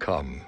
Come.